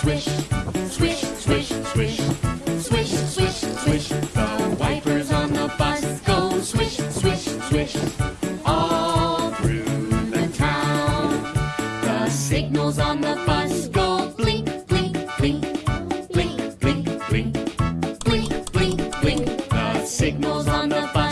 Swish, swish, swish, swish, swish, swish, swish. The wipers on the bus go swish, swish, swish. All through the town. The signals on the bus go blink, blink, blink. Blink, blink, blink. Blink, blink, blink. The signals on the bus.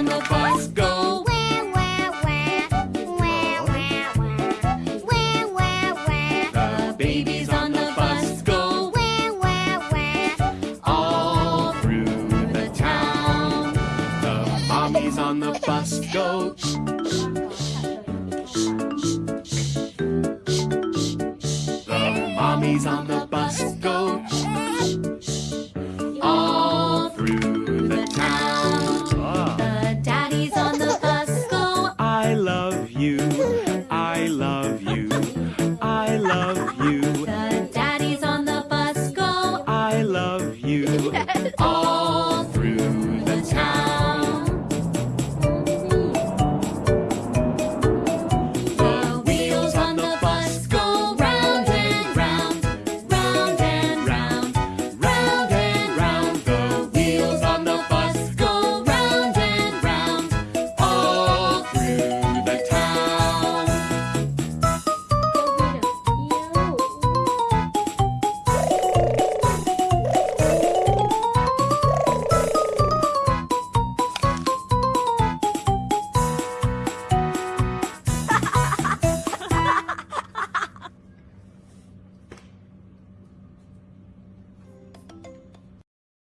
On the bus go Where The babies on the bus go Where all through the town. The mommies on the bus go. The mommies on the